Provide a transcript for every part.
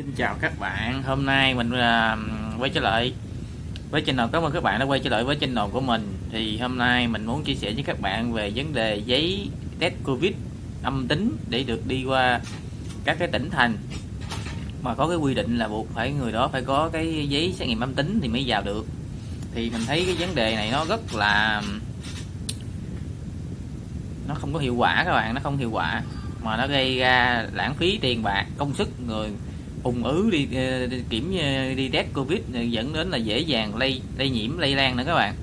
Xin chào các bạn, hôm nay mình uh, quay trở lại với channel. Cảm ơn các bạn đã quay trở lại với channel của mình. Thì hôm nay mình muốn chia sẻ với các bạn về vấn đề giấy test Covid âm tính để được đi qua các cái tỉnh thành. Mà có cái quy định là buộc phải người đó phải có cái giấy xét nghiệm âm tính thì mới vào được. Thì mình thấy cái vấn đề này nó rất là nó không có hiệu quả các bạn nó không hiệu quả. Mà nó gây ra lãng phí tiền bạc công sức người ung ứ đi, ờ, đi kiểm ờ, đi test covid dẫn đến là dễ dàng lây lây nhiễm lây lan nữa các bạn.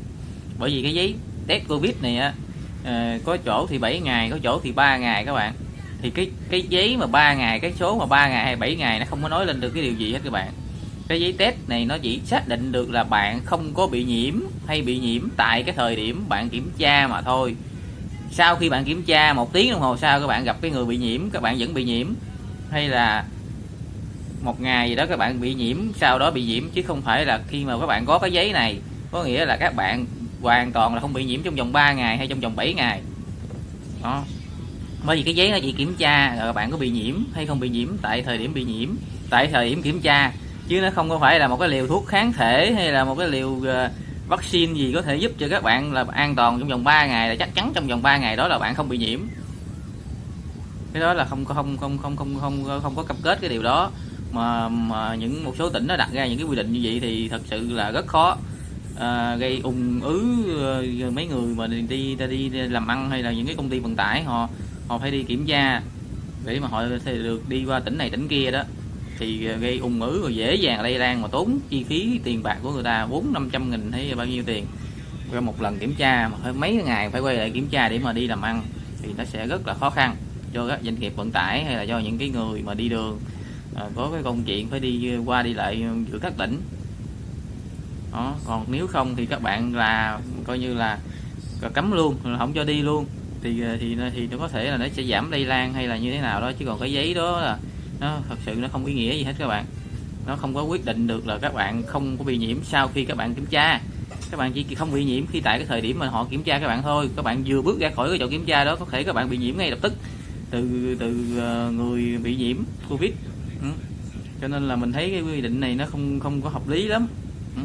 Bởi vì cái giấy test covid này á ờ, có chỗ thì 7 ngày có chỗ thì 3 ngày các bạn. Thì cái cái giấy mà 3 ngày cái số mà 3 ngày hay 7 ngày nó không có nói lên được cái điều gì hết các bạn. Cái giấy test này nó chỉ xác định được là bạn không có bị nhiễm hay bị nhiễm tại cái thời điểm bạn kiểm tra mà thôi. Sau khi bạn kiểm tra một tiếng đồng hồ sau các bạn gặp cái người bị nhiễm các bạn vẫn bị nhiễm. Hay là một ngày gì đó các bạn bị nhiễm, sau đó bị nhiễm, chứ không phải là khi mà các bạn có cái giấy này, có nghĩa là các bạn hoàn toàn là không bị nhiễm trong vòng 3 ngày hay trong vòng 7 ngày. Đó. Bởi vì cái giấy nó chỉ kiểm tra là bạn có bị nhiễm hay không bị nhiễm, tại thời điểm bị nhiễm, tại thời điểm kiểm tra, chứ nó không có phải là một cái liều thuốc kháng thể hay là một cái liều ờ, vaccine gì có thể giúp cho các bạn là an toàn trong vòng 3 ngày, là chắc chắn trong vòng 3 ngày đó là bạn không bị nhiễm. Cái đó là không không không không không không không có cam kết cái điều đó mà, mà những một số tỉnh nó đặt ra những cái quy định như vậy thì thật sự là rất khó. À, gây ung ứ ờ, mấy người mà đi, đi đi làm ăn hay là những cái công ty vận tải họ họ phải đi kiểm tra để mà họ được đi qua tỉnh này tỉnh kia đó. Thì ờ, gây ung ứ rồi dễ dàng lây lan mà tốn chi phí tiền bạc của người ta bốn năm trăm nghìn hay bao nhiêu tiền. Qua một lần kiểm tra mà phải mấy ngày phải quay lại kiểm tra để mà đi làm ăn thì nó sẽ rất là khó khăn cho các doanh nghiệp vận tải hay là cho những cái người mà đi đường à, có cái công chuyện phải đi ờ, qua đi lại ờ, giữa các tỉnh. Đó còn nếu không thì các bạn là coi như là cấm luôn không cho đi luôn. Thì ờ, thì thì nó có thể là nó sẽ giảm lây lan hay là như thế nào đó chứ còn cái giấy đó là nó thật sự nó không ý nghĩa gì hết các bạn. Nó không có quyết định được là các bạn không có bị nhiễm sau khi các bạn kiểm tra. Các bạn chỉ không bị nhiễm khi tại cái thời điểm mà họ kiểm tra các bạn thôi. Các bạn vừa bước ra khỏi cái chỗ kiểm tra đó có thể các bạn bị nhiễm ngay lập tức. Từ từ người bị nhiễm covid ừ. cho nên là mình thấy cái quy định này nó không không có hợp lý lắm ừ.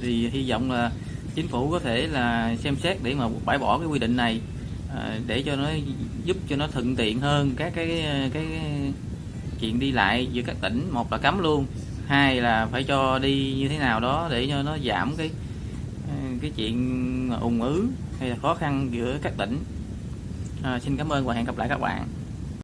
thì hy vọng là chính phủ có thể là xem xét để mà bãi bỏ cái quy định này à, để cho nó giúp cho nó thuận tiện hơn các cái cái, cái chuyện đi lại giữa các tỉnh một là cấm luôn hai là phải cho đi như thế nào đó để cho nó giảm cái à, cái chuyện ủng ứ hay là khó khăn giữa các tỉnh à, xin cảm ơn và hẹn gặp lại các bạn